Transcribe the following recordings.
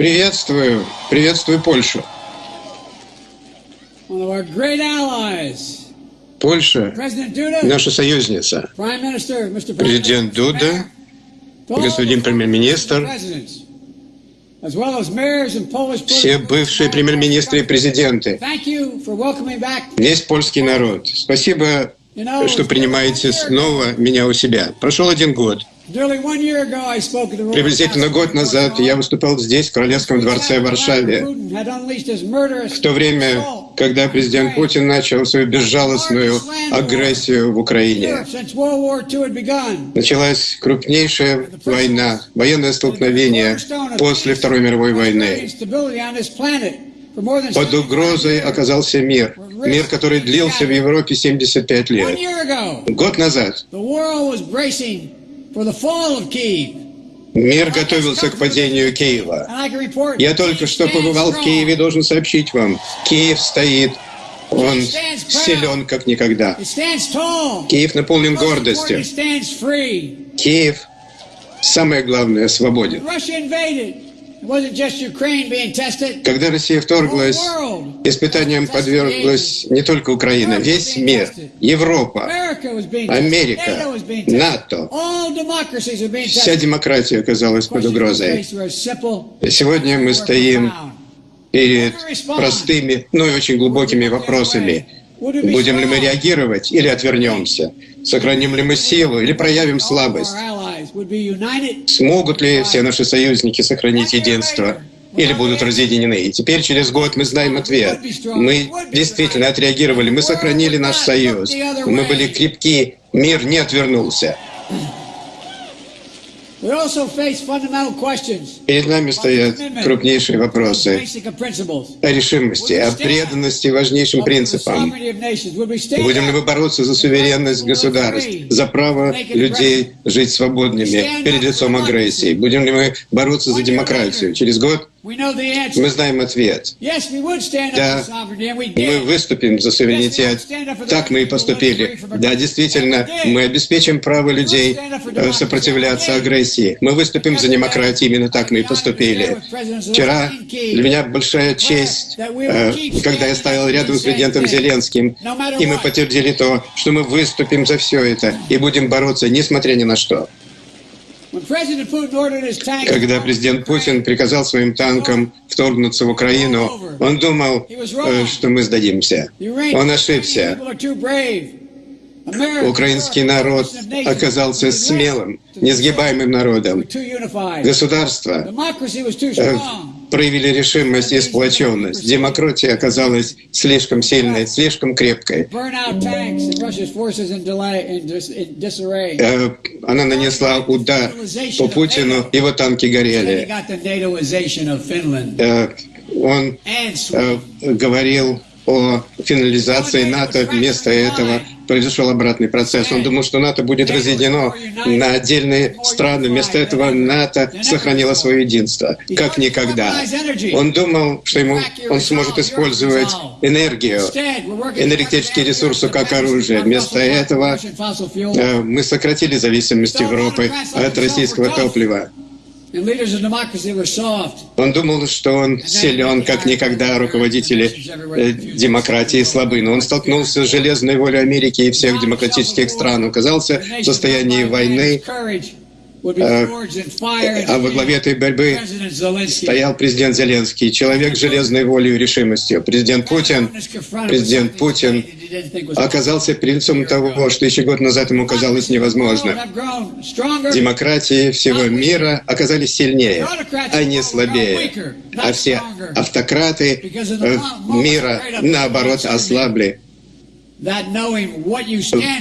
Приветствую, приветствую Польшу. One of our great allies, Польша President Duda, – наша союзница. Президент Дуда, господин премьер-министр, presidents, as well as mayors and Polish все бывшие премьер-министры и президенты, Thank you for welcoming back. весь польский народ. Спасибо, что принимаете снова меня у себя. Прошел один год. Приблизительно год назад я выступал здесь, в Королевском дворце в Варшаве. В то время, когда президент Путин начал свою безжалостную агрессию в Украине. Началась крупнейшая война, военное столкновение после Второй мировой войны. Под угрозой оказался мир. Мир, который длился в Европе 75 one лет. Год назад Мир готовился к падению Киева. Я только что побывал в Киеве, должен сообщить вам. Киев стоит, он силен как никогда. Киев наполнен гордостью. Киев, самое главное, свободен. Когда Россия вторглась, испытаниям подверглась не только Украина, весь мир, Европа. Америка. НАТО. Вся демократия оказалась под угрозой. Сегодня мы стоим перед простыми, но и очень глубокими вопросами. Будем ли мы реагировать или отвернемся? Сохраним ли мы силу или проявим слабость? Смогут ли все наши союзники сохранить единство или будут разъединены? И теперь, через год, мы знаем ответ. Мы действительно отреагировали, мы сохранили наш союз, мы были крепки, мир не отвернулся. Перед нами стоят крупнейшие вопросы. О решимости, о преданности важнейшим принципам. Будем ли мы бороться за суверенность государств, за право людей жить свободными перед лицом агрессии? Будем ли мы бороться за демократию? Через год Мы знаем ответ. Да, Мы выступим за суверенитет. Так мы и поступили. Да, действительно, мы обеспечим право людей э, сопротивляться агрессии. Мы выступим за демократию. Именно так мы и поступили. Вчера для меня большая честь, э, когда я стоял рядом с президентом Зеленским, и мы подтвердили то, что мы выступим за все это и будем бороться, несмотря ни на что. Когда президент Путин приказал своим танкам вторгнуться в Украину, он думал, э, что мы сдадимся. Он ошибся. Украинский народ оказался смелым, несгибаемым народом. Государство Проявили решимость и сплоченность. Демократия оказалась слишком сильной, слишком крепкой. Э, Она нанесла удар по Путину, его танки горели. Э, Он э, говорил о финализации НАТО, вместо этого произошел обратный процесс. Он думал, что НАТО будет разъединено на отдельные страны. Вместо этого НАТО сохранило свое единство, как никогда. Он думал, что ему, он сможет использовать энергию, энергетические ресурсы как оружие. Вместо этого э, мы сократили зависимость Европы от российского топлива. Он думал, что он силен, как никогда руководители э, демократии слабы. Но он столкнулся с железной волей Америки и всех демократических стран. Оказался в состоянии войны, э, а во главе этой борьбы стоял президент Зеленский, человек с железной волей и решимостью. Президент Путин, президент Путин оказался лицом того, что еще год назад ему казалось невозможным. Демократии всего мира оказались сильнее, а не слабее. А все автократы э, мира, наоборот, ослабли,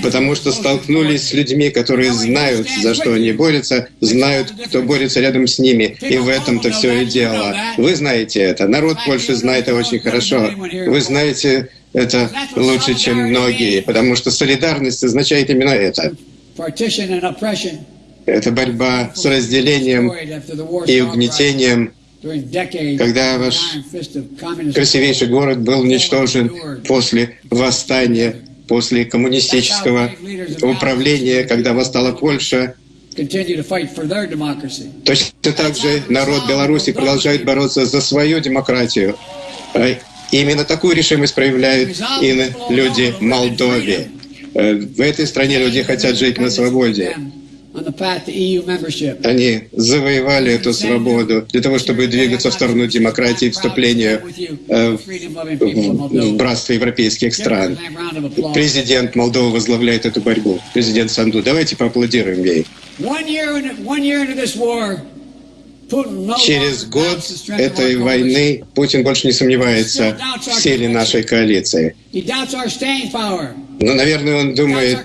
потому что столкнулись с людьми, которые знают, за что они борются, знают, кто борется рядом с ними. И в этом-то все и дело. Вы знаете это. Народ Польши знает это очень хорошо. Вы знаете это лучше, чем многие, потому что солидарность означает именно это. Это борьба с разделением и угнетением, когда ваш красивейший город был уничтожен после восстания, после коммунистического управления, когда восстала Польша. Точно так же народ Беларуси продолжает бороться за свою демократию. Именно такую решимость проявляют и люди Молдове. Э, В этой стране люди хотят жить на свободе. Они завоевали эту свободу для того, чтобы двигаться в сторону демократии вступления э, в братство европейских стран. Президент Молдовы возглавляет эту борьбу. Президент Санду. Давайте поаплодируем ей. Через год этой войны Путин больше не сомневается в силе нашей коалиции. Но, наверное, он думает,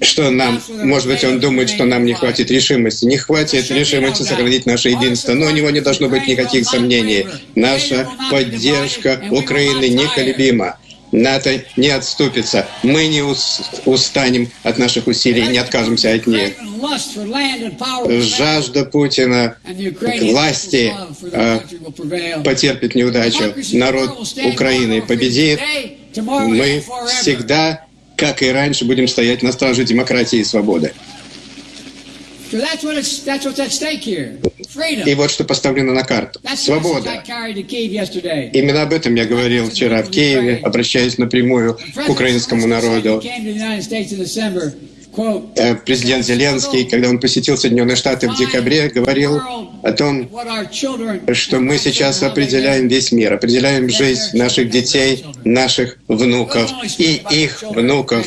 что нам, может быть, он думает, что нам не хватит решимости. Не хватит решимости сохранить наше единство. Но у него не должно быть никаких сомнений. Наша поддержка Украины неколебима. НАТО не отступится. Мы не ус- устанем от наших усилий не откажемся от них. Жажда Путина Ukrainian власти, prevail. потерпит неудачу. Народ Украины победит. Мы всегда, как и раньше, будем стоять на страже демократии и свободы. И вот что поставлено на карту. Свобода. Именно об этом я говорил вчера в Киеве, обращаясь напрямую к украинскому народу. Э, Президент Зеленский, когда он посетил Соединенные Штаты в декабре, говорил о том, что мы сейчас определяем весь мир, определяем жизнь наших детей, наших внуков и их внуков.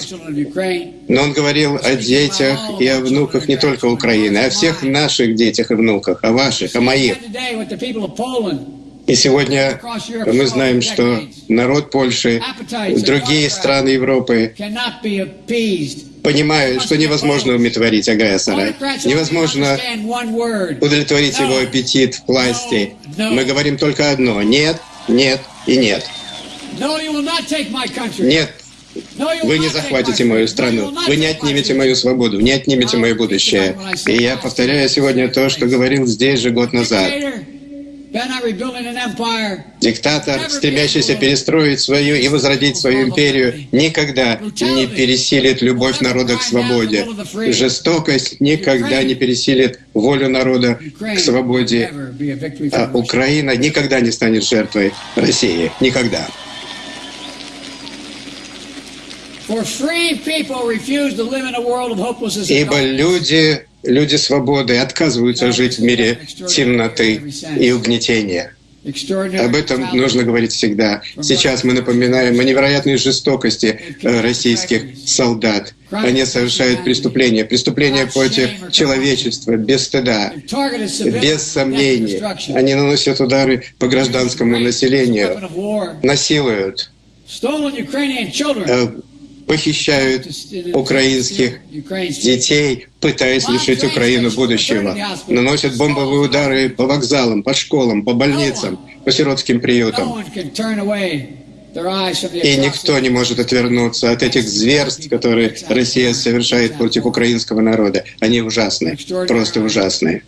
Но он говорил о детях и о внуках не только Украины, а о всех наших детях и внуках, о ваших, о моих. И сегодня мы знаем, что народ Польши, другие страны Европы понимают, что невозможно умиротворить агрессора. Невозможно удовлетворить его аппетит в власти. Мы говорим только одно — нет, нет и нет. Нет, вы не захватите мою страну, вы не отнимете мою свободу, не отнимете мое будущее. И я повторяю сегодня то, что говорил здесь же год назад. Диктатор, стремящийся перестроить свою и возродить свою империю, никогда не пересилит любовь народа к свободе. Жестокость никогда не пересилит волю народа к свободе. А Украина никогда не станет жертвой России. Никогда. Ибо люди, люди свободы отказываются жить в мире темноты и угнетения. Об этом нужно говорить всегда. Сейчас мы напоминаем о невероятной жестокости э, российских солдат. Они совершают преступления, преступления против человечества, без стыда, без сомнений. Они наносят удары по гражданскому населению, насилуют, похищают украинских детей, пытаясь лишить Украину будущего. Наносят бомбовые удары по вокзалам, по школам, по больницам, по сиротским приютам. И никто не может отвернуться от этих зверств, которые Россия совершает против украинского народа. Они ужасны, просто ужасные.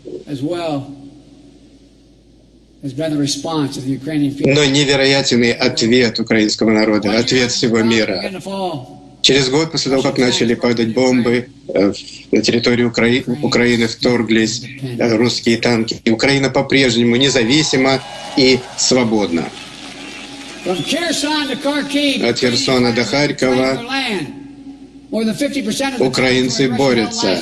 Но невероятный ответ украинского народа, ответ всего мира. Через год после того, как начали падать бомбы, э, на территорию Укра... Украины вторглись э, русские танки. И Украина по-прежнему независима и свободна. От Херсона до Харькова украинцы борются.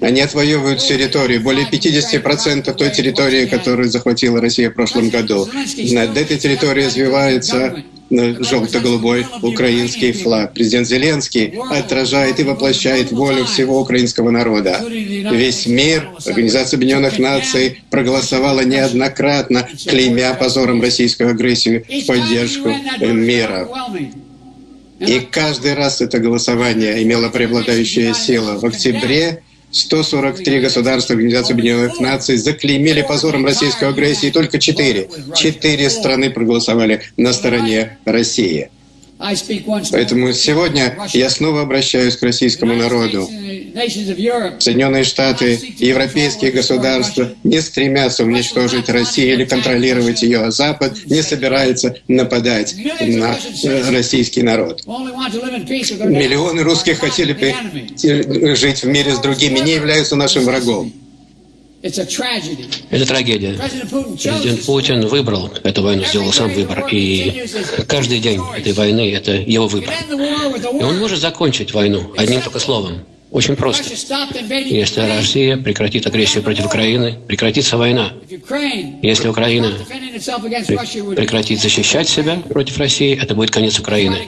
Они отвоевывают территорию, более 50% той территории, которую захватила Россия в прошлом году. Над этой территорией развивается желто-голубой украинский флаг. Президент Зеленский отражает и воплощает волю всего украинского народа. Весь мир, Организация Объединенных Наций проголосовала неоднократно, клеймя позором российскую агрессию в поддержку мира. И каждый раз это голосование имело преобладающую силу. В октябре 143 государства Организации Объединенных Наций заклеймили позором российскую агрессию, и только четыре, четыре страны проголосовали на стороне России. Поэтому сегодня я снова обращаюсь к российскому народу. Соединенные Штаты и европейские государства не стремятся уничтожить Россию или контролировать ее, а Запад не собирается нападать на э, российский народ. Миллионы русских хотели бы э, жить в мире с другими, не являются нашим врагом. Это трагедия. Президент. Путин выбрал эту войну, сделал сам выбор. И каждый день этой войны – это его выбор. И он может закончить войну одним только словом. Очень просто. Если. Россия прекратит агрессию против Украины, прекратится война. Если Украина defending itself against пре- Russia would прекратит защищать себя против России, это будет конец Украины.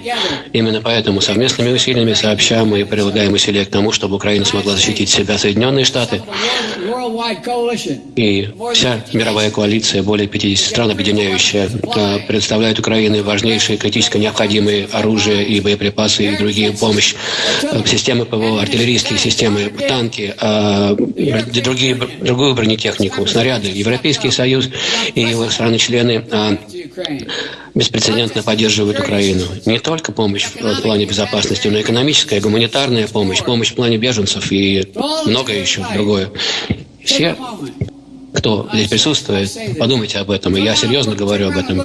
Именно поэтому совместными усилиями сообща мы прилагаем усилия к тому, чтобы Украина смогла защитить себя. Соединенные Штаты и вся мировая коалиция, более 50 стран, объединяющая, э, предоставляет Украине важнейшие критически необходимые оружие и боеприпасы и другие помощь, Э, системы ПВО, артиллерийские системы, танки, э, другие, другую бронетехнику, снаряды. Европейский Союз и его страны-члены to Ukraine. беспрецедентно поддерживают Украину. Не только помощь в плане безопасности, но и экономическая, гуманитарная помощь, помощь в плане беженцев и многое еще другое. Все кто здесь присутствует, подумайте об этом, и я серьезно говорю об этом.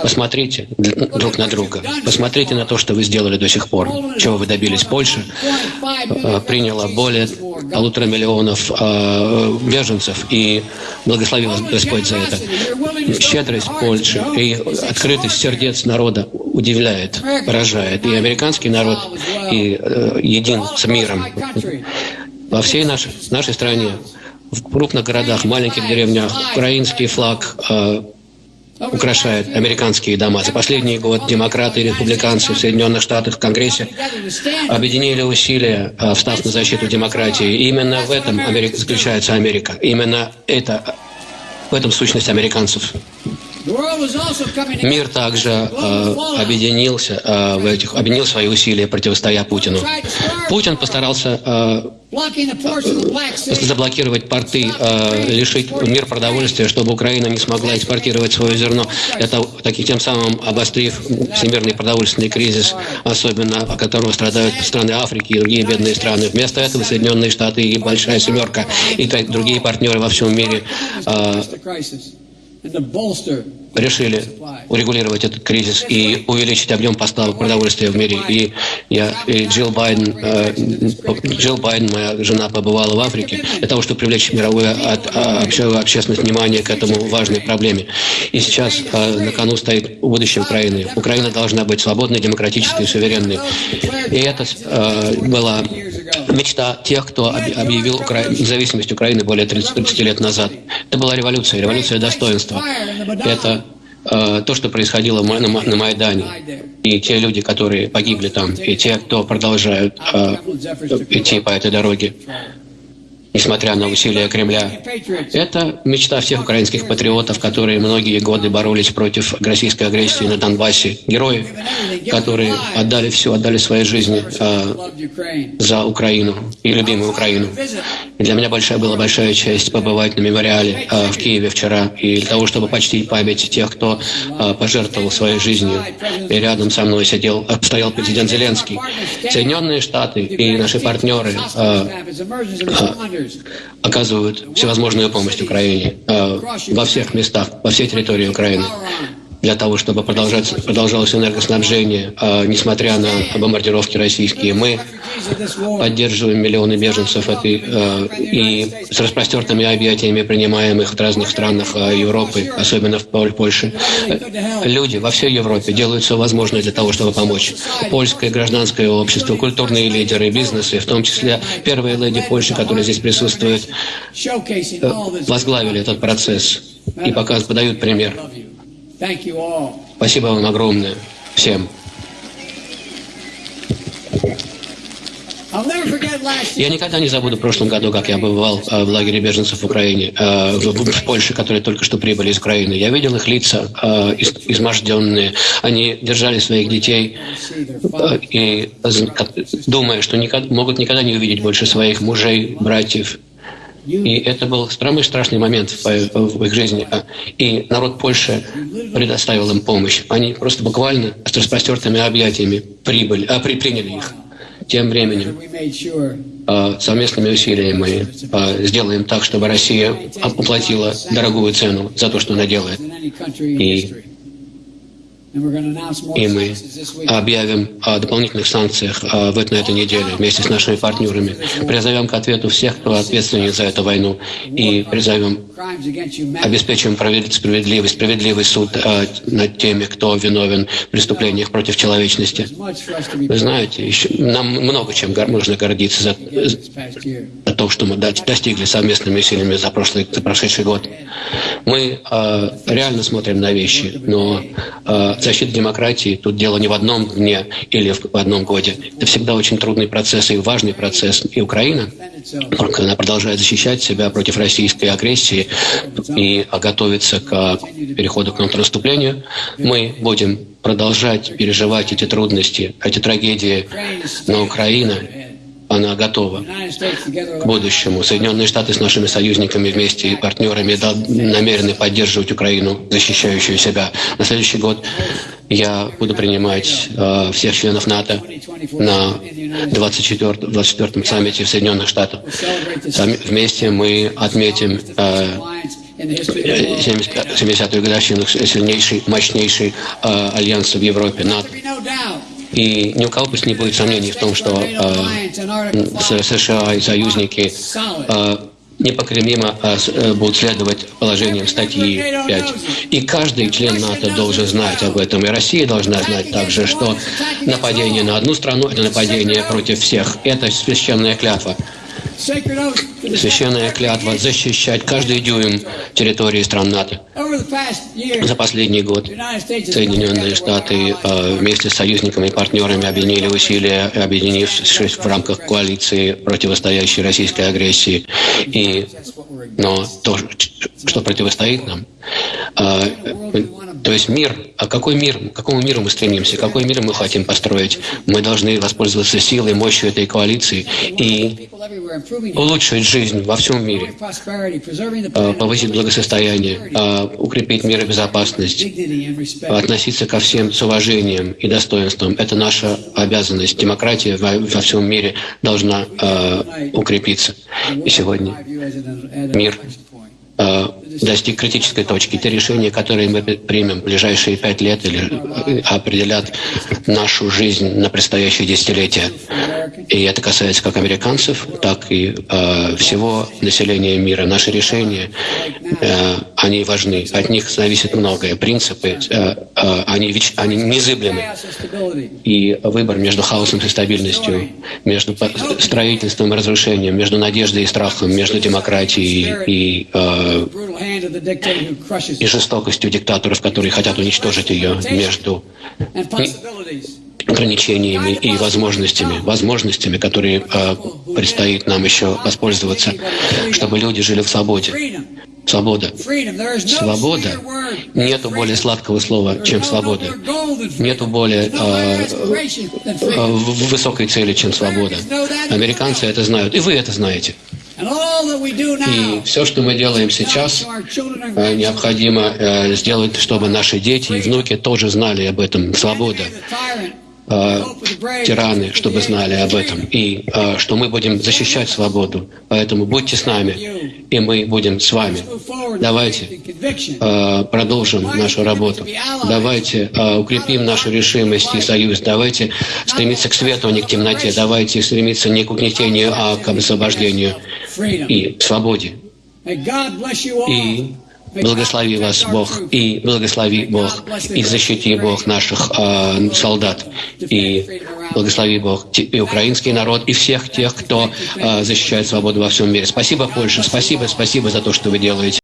Посмотрите друг на друга, посмотрите на то, что вы сделали до сих пор, чего вы добились. Польша приняла более полутора миллионов э, беженцев, и благослови вас Господь за это. Щедрость Польши. и открытость сердец народа удивляет, поражает. И американский народ и э, един с миром. Во всей нашей, нашей стране, в крупных городах, маленьких деревнях, украинский флаг э, украшает американские дома. За последний год демократы и республиканцы в Соединенных Штатах в Конгрессе объединили усилия, э, встав на защиту демократии. И именно в этом Америка, заключается Америка. Именно это, в этом сущность американцев. Мир также э, объединился э, в этих, объединил свои усилия, противостоя Путину. Путин постарался э, заблокировать порты, э, лишить мир продовольствия, чтобы Украина не смогла экспортировать свое зерно. Это таким тем самым обострив всемирный продовольственный кризис, особенно от которого страдают страны Африки и другие бедные страны. Вместо этого Соединенные Штаты и Большая Семерка и другие партнеры во всем мире э, решили урегулировать этот кризис и увеличить объем поставок продовольствия в мире. И я, и Джилл Байден, э, Джилл Байден, моя жена, побывала в Африке для того, чтобы привлечь мировую от, а, обще- общественность внимание к этому важной проблеме. И сейчас э, на кону стоит будущее Украины. Украина должна быть свободной, демократической суверенной. И это э, была мечта тех, кто об- объявил Укра... независимость Украины более 30, 30 лет назад. Это была революция, революция достоинства. Это э, то, что происходило на, на Майдане. И те люди, которые погибли там, и те, кто продолжают э, идти по этой дороге, несмотря на усилия Кремля. Это мечта всех украинских патриотов, которые многие годы боролись против российской агрессии на Донбассе. Герои, которые отдали все, отдали свои жизни э, за Украину и любимую Украину. И для меня большая была большая честь побывать на мемориале э, в Киеве вчера и для того, чтобы почтить память тех, кто э, пожертвовал своей жизнью. И рядом со мной сидел, стоял президент Зеленский. Соединенные Штаты и наши партнеры э, оказывают всевозможную помощь Украине э, во всех местах, во всей территории Украины для того, чтобы продолжать, продолжалось энергоснабжение, э, несмотря на бомбардировки российские. Мы поддерживаем миллионы беженцев этой, э, и с распростертыми объятиями принимаем их в разных странах э, Европы, особенно в Пол- Польше. Люди во всей Европе делают все возможное для того, чтобы помочь. Польское гражданское общество, культурные лидеры, бизнесы, в том числе первые леди Польши, которые здесь присутствуют, э, возглавили этот процесс и показ, подают пример. Спасибо вам огромное всем. Я никогда не забуду в прошлом году, как я бывал э, в лагере беженцев в Украине, э, в, Польше, которые только что прибыли из Украины. Я видел их лица э, из- изможденные. Они держали своих детей и думая, что могут никогда не увидеть больше своих мужей, братьев. И это был самый страшный момент в, их жизни. А, И народ Польши предоставил им помощь. Они просто буквально с распростертыми объятиями прибыли, а, при, приняли их. Тем временем э, совместными усилиями э, сделаем так, чтобы Россия уплатила дорогую цену за то, что она делает. И и мы объявим о дополнительных санкциях в, на этой неделе вместе с нашими партнерами. Призовем к ответу всех, кто ответственен за эту войну. И призовем, обеспечим справедливый, справедливый суд над теми, кто виновен в преступлениях против человечности. Вы знаете, еще, нам много чем можно гордиться за, за то, что мы достигли совместными усилиями за, прошлый, за прошедший год. Мы э, реально смотрим на вещи, но э, защита демократии тут дело не в одном дне или в одном годе. Это всегда очень трудный процесс и важный процесс. И Украина, она продолжает защищать себя против российской агрессии и готовится к переходу к контрнаступлению, мы будем продолжать переживать эти трудности, эти трагедии, но Украина она готова к будущему. Соединенные Штаты с нашими союзниками вместе и партнерами намерены поддерживать Украину, защищающую себя. На следующий год я буду принимать э, всех членов НАТО на 24, 24 саммите в Соединенных Штатах. Там вместе мы отметим э, 70-ю годовщину сильнейшей, мощнейшей э, альянса в Европе, НАТО. И ни у кого пусть не будет сомнений в том, что э, США и союзники э, непоколебимо э, будут следовать положениям статьи 5. И каждый член НАТО должен знать об этом. И Россия должна знать также, что нападение на одну страну – это нападение против всех. Это священная клятва. Священная клятва защищать каждый дюйм территории стран НАТО. За последний год Соединенные Штаты э, вместе с союзниками и партнерами объединили усилия, объединившись в рамках коалиции, противостоящей российской агрессии. И, но то, что противостоит нам, э, то есть мир, а какой мир, к какому миру мы стремимся, какой мир мы хотим построить? Мы должны воспользоваться силой, мощью этой коалиции и улучшить жизнь во всем мире, а, повысить благосостояние, а, укрепить мир и безопасность, относиться ко всем с уважением и достоинством. Это наша обязанность. Демократия во всем мире должна а, укрепиться. И сегодня мир достиг критической точки. Те решения, которые мы примем в ближайшие пять лет, или э, определят нашу жизнь на предстоящие десятилетия. И это касается как американцев, так и э, всего населения мира. Наши решения, э, они важны. От них зависит многое. Принципы, э, э, они, они незыблемы. И выбор между хаосом и стабильностью, между строительством и разрушением, между надеждой и страхом, между демократией и э, и жестокостью диктаторов, которые хотят уничтожить ее между ограничениями и возможностями, возможностями, которые э, предстоит нам еще воспользоваться, чтобы люди жили в свободе. Свобода. Свобода. Нету более сладкого слова, чем свобода. Нету более э, э, высокой цели, чем свобода. Американцы это знают, и вы это знаете. И все, что мы делаем сейчас, э, необходимо э, сделать, чтобы наши дети и внуки тоже знали об этом. Свобода э, тираны, чтобы знали об этом, и что мы будем защищать свободу. Поэтому будьте с нами, и мы будем с вами. Давайте продолжим нашу работу. Давайте укрепим нашу решимость и союз. Давайте стремиться к свету, а не к темноте. Давайте стремиться не к угнетению, а к освобождению и свободе. И благослови вас Бог, и благослови Бог, и защити Бог наших э, солдат, и благослови Бог и украинский народ, и всех тех, кто э, защищает свободу во всем мире. Спасибо, Польша, спасибо, спасибо за то, что вы делаете.